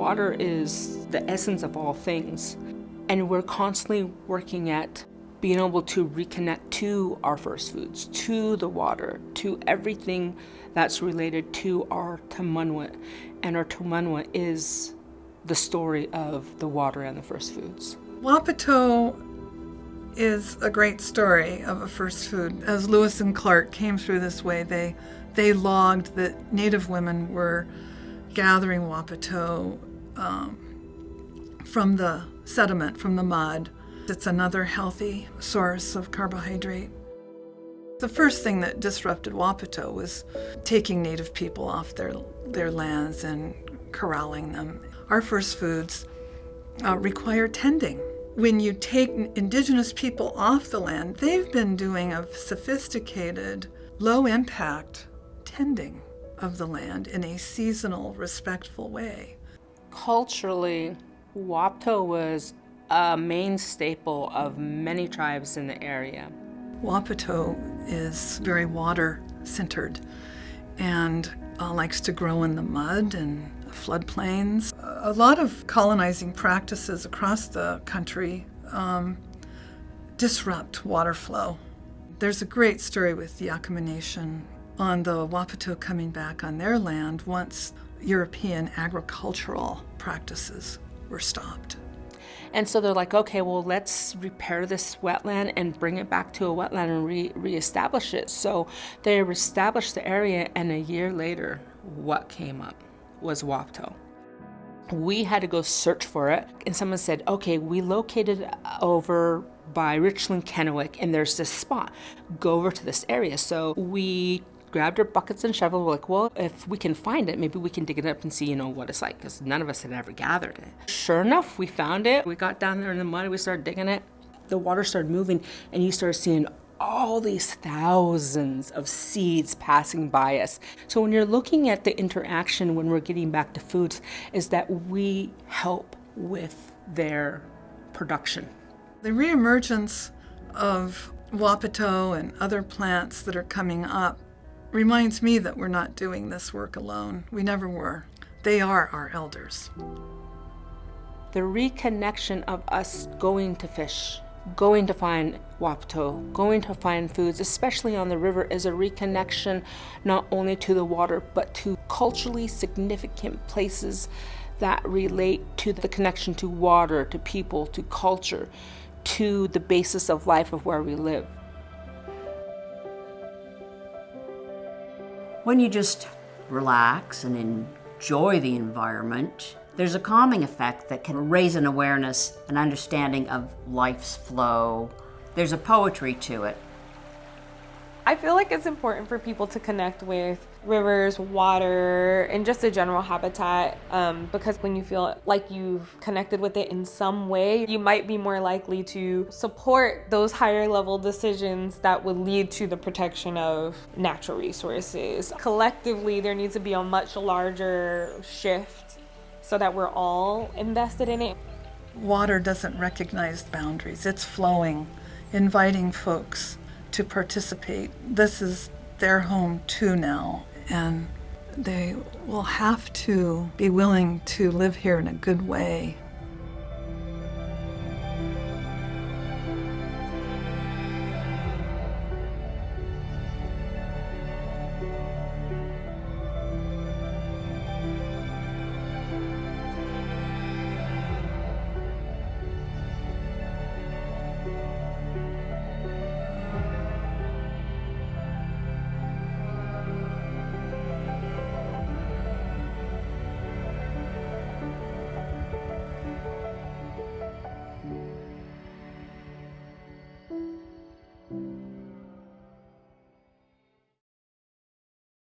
water is the essence of all things. And we're constantly working at being able to reconnect to our first foods, to the water, to everything that's related to our Tamanwa. And our Tamanwa is the story of the water and the first foods. Wapato is a great story of a first food. As Lewis and Clark came through this way, they they logged that Native women were gathering Wapato um, from the sediment, from the mud. It's another healthy source of carbohydrate. The first thing that disrupted Wapato was taking Native people off their, their lands and corralling them. Our first foods uh, require tending. When you take indigenous people off the land, they've been doing a sophisticated, low impact tending of the land in a seasonal, respectful way. Culturally, Wapato was a main staple of many tribes in the area. Wapato is very water centered and uh, likes to grow in the mud and floodplains. A lot of colonizing practices across the country um, disrupt water flow. There's a great story with the Yakama Nation on the Wapato coming back on their land once European agricultural practices were stopped. And so they're like, okay, well, let's repair this wetland and bring it back to a wetland and re reestablish it. So they reestablished the area, and a year later, what came up was Wapato. We had to go search for it, and someone said, okay, we located over by Richland Kennewick, and there's this spot. Go over to this area. So we grabbed our buckets and shovel. We're like, well, if we can find it, maybe we can dig it up and see, you know, what it's like, because none of us had ever gathered it. Sure enough, we found it. We got down there in the mud, we started digging it. The water started moving, and you started seeing all these thousands of seeds passing by us. So when you're looking at the interaction when we're getting back to foods, is that we help with their production. The reemergence of Wapato and other plants that are coming up reminds me that we're not doing this work alone. We never were. They are our elders. The reconnection of us going to fish, going to find Wapato, going to find foods, especially on the river, is a reconnection not only to the water, but to culturally significant places that relate to the connection to water, to people, to culture, to the basis of life of where we live. When you just relax and enjoy the environment, there's a calming effect that can raise an awareness, an understanding of life's flow. There's a poetry to it. I feel like it's important for people to connect with rivers, water, and just a general habitat um, because when you feel like you've connected with it in some way, you might be more likely to support those higher level decisions that would lead to the protection of natural resources. Collectively, there needs to be a much larger shift so that we're all invested in it. Water doesn't recognize boundaries, it's flowing, inviting folks to participate. This is their home too now, and they will have to be willing to live here in a good way